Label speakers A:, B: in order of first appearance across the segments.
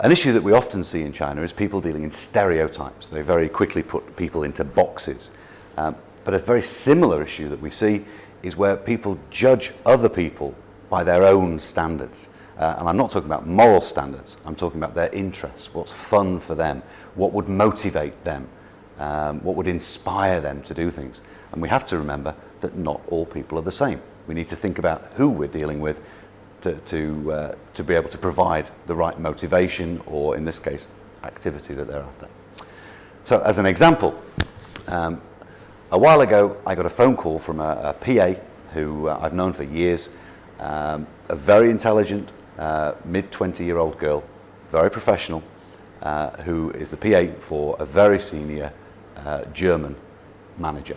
A: An issue that we often see in China is people dealing in stereotypes. They very quickly put people into boxes. Um, but a very similar issue that we see is where people judge other people by their own standards. Uh, and I'm not talking about moral standards, I'm talking about their interests, what's fun for them, what would motivate them, um, what would inspire them to do things. And we have to remember that not all people are the same. We need to think about who we're dealing with to, to, uh, to be able to provide the right motivation or, in this case, activity that they're after. So, as an example, um, a while ago I got a phone call from a, a PA who uh, I've known for years, um, a very intelligent, uh, mid 20 year old girl, very professional, uh, who is the PA for a very senior uh, German manager.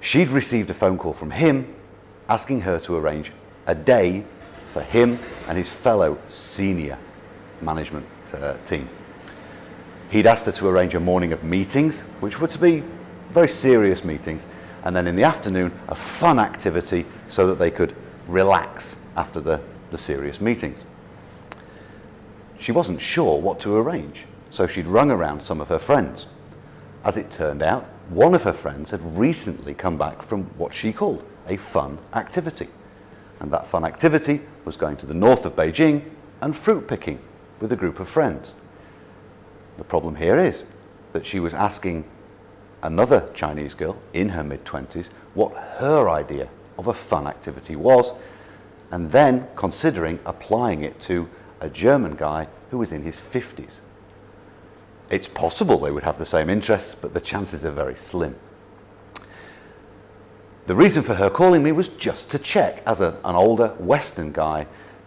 A: She'd received a phone call from him asking her to arrange a day for him and his fellow senior management uh, team. He'd asked her to arrange a morning of meetings, which were to be very serious meetings, and then in the afternoon, a fun activity so that they could relax after the, the serious meetings. She wasn't sure what to arrange, so she'd rung around some of her friends. As it turned out, one of her friends had recently come back from what she called a fun activity. And that fun activity was going to the north of Beijing and fruit picking with a group of friends. The problem here is that she was asking another Chinese girl in her mid 20s what her idea of a fun activity was, and then considering applying it to a German guy who was in his 50s. It's possible they would have the same interests, but the chances are very slim. The reason for her calling me was just to check, as a, an older Western guy,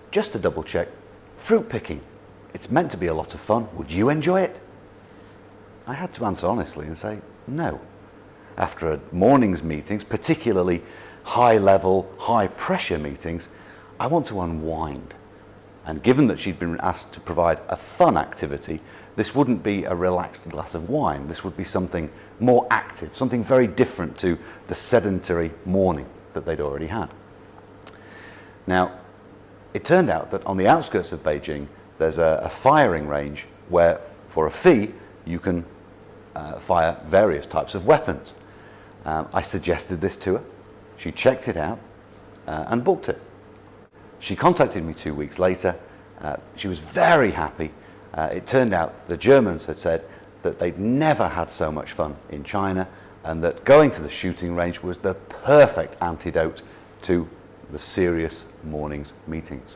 A: just to double check fruit picking. It's meant to be a lot of fun. Would you enjoy it? I had to answer honestly and say no. After a morning's meetings, particularly high level, high pressure meetings, I want to unwind. And given that she'd been asked to provide a fun activity, this wouldn't be a relaxed glass of wine. This would be something more active, something very different to the sedentary morning that they'd already had. Now, it turned out that on the outskirts of Beijing, there's a, a firing range where, for a fee, you can uh, fire various types of weapons. Um, I suggested this to her. She checked it out uh, and booked it. She contacted me two weeks later. Uh, she was very happy. Uh, it turned out the Germans had said that they'd never had so much fun in China and that going to the shooting range was the perfect antidote to the serious morning's meetings.